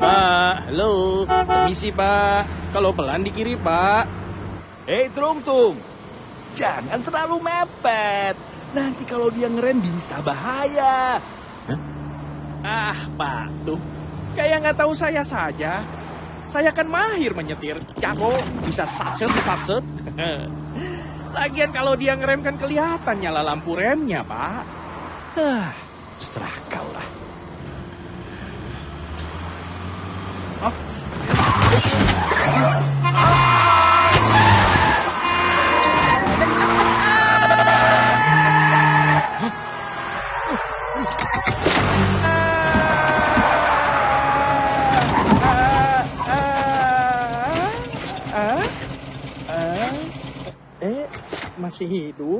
Bapak, halo, permisi Pak. Kalau pelan di kiri Pak. Hei Tung Tung, jangan terlalu mepet. Nanti kalau dia ngerem bisa bahaya. Ah Pak, tuh. Kayak nggak tahu saya saja. Saya kan mahir menyetir. Jago, bisa satset, satset. Lagian kalau dia ngerem kan kelihatan nyala lampu remnya Pak. Hah, terserah eh, masih hidup.